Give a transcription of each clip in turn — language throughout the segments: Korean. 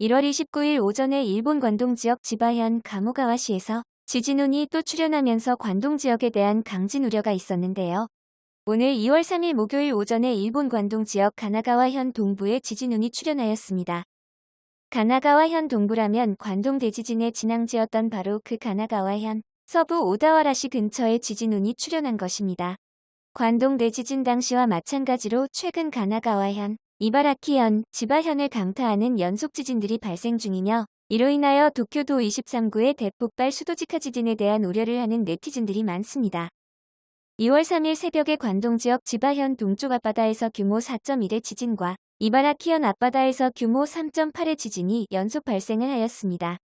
1월 29일 오전에 일본 관동 지역 지바현 가모가와시에서 지진운이 또 출현하면서 관동 지역에 대한 강진 우려가 있었는데요. 오늘 2월 3일 목요일 오전에 일본 관동 지역 가나가와현 동부에 지진운이 출현하였습니다. 가나가와현 동부라면 관동 대지진의 진앙지였던 바로 그 가나가와현 서부 오다와라시 근처에 지진운이 출현한 것입니다. 관동 대지진 당시와 마찬가지로 최근 가나가와현, 이바라키현, 지바현을 강타하는 연속 지진들이 발생 중이며 이로 인하여 도쿄도 23구의 대폭발 수도직하 지진에 대한 우려를 하는 네티즌들이 많습니다. 2월 3일 새벽에 관동 지역 지바현 동쪽 앞바다에서 규모 4.1의 지진과 이바라키현 앞바다에서 규모 3.8의 지진이 연속 발생을 하였습니다.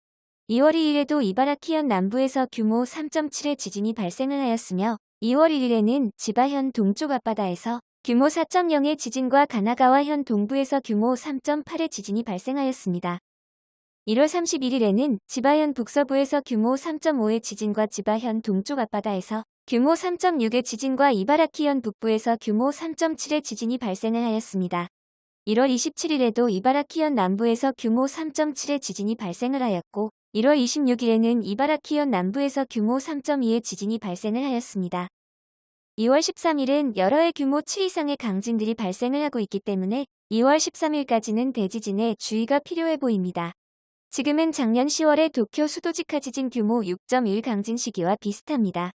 2월 2일에도 이바라키현 남부에서 규모 3.7의 지진이 발생을 하였으며 2월 1일에는 지바현 동쪽 앞바다에서 규모 4.0의 지진과 가나가와 현 동부에서 규모 3.8의 지진이 발생하였습니다. 1월 31일에는 지바현 북서부에서 규모 3.5의 지진과 지바현 동쪽 앞바다에서 규모 3.6의 지진과 이바라키현 북부에서 규모 3.7의 지진이 발생을 하였습니다. 1월 27일에도 이바라키현 남부에서 규모 3.7의 지진이 발생을 하였고 1월 26일에는 이바라키현 남부에서 규모 3.2의 지진이 발생을 하였습니다. 2월 13일은 여러 해 규모 7 이상의 강진들이 발생을 하고 있기 때문에 2월 13일까지는 대지진에 주의가 필요해 보입니다. 지금은 작년 10월의 도쿄 수도직하 지진 규모 6.1 강진 시기와 비슷합니다.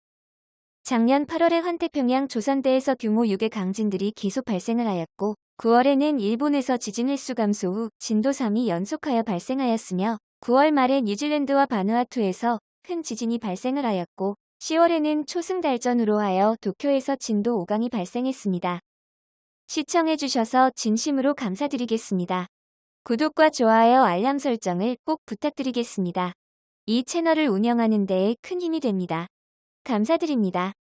작년 8월에 환태평양 조선대에서 규모 6의 강진들이 계속 발생을 하였고 9월에는 일본에서 지진 횟수 감소 후 진도 3이 연속하여 발생하였으며 9월 말에 뉴질랜드와 바누아투에서 큰 지진이 발생을 하였고 10월에는 초승달전으로 하여 도쿄에서 진도 5강이 발생했습니다. 시청해주셔서 진심으로 감사드리겠습니다. 구독과 좋아요 알람 설정을 꼭 부탁드리겠습니다. 이 채널을 운영하는 데에 큰 힘이 됩니다. 감사드립니다.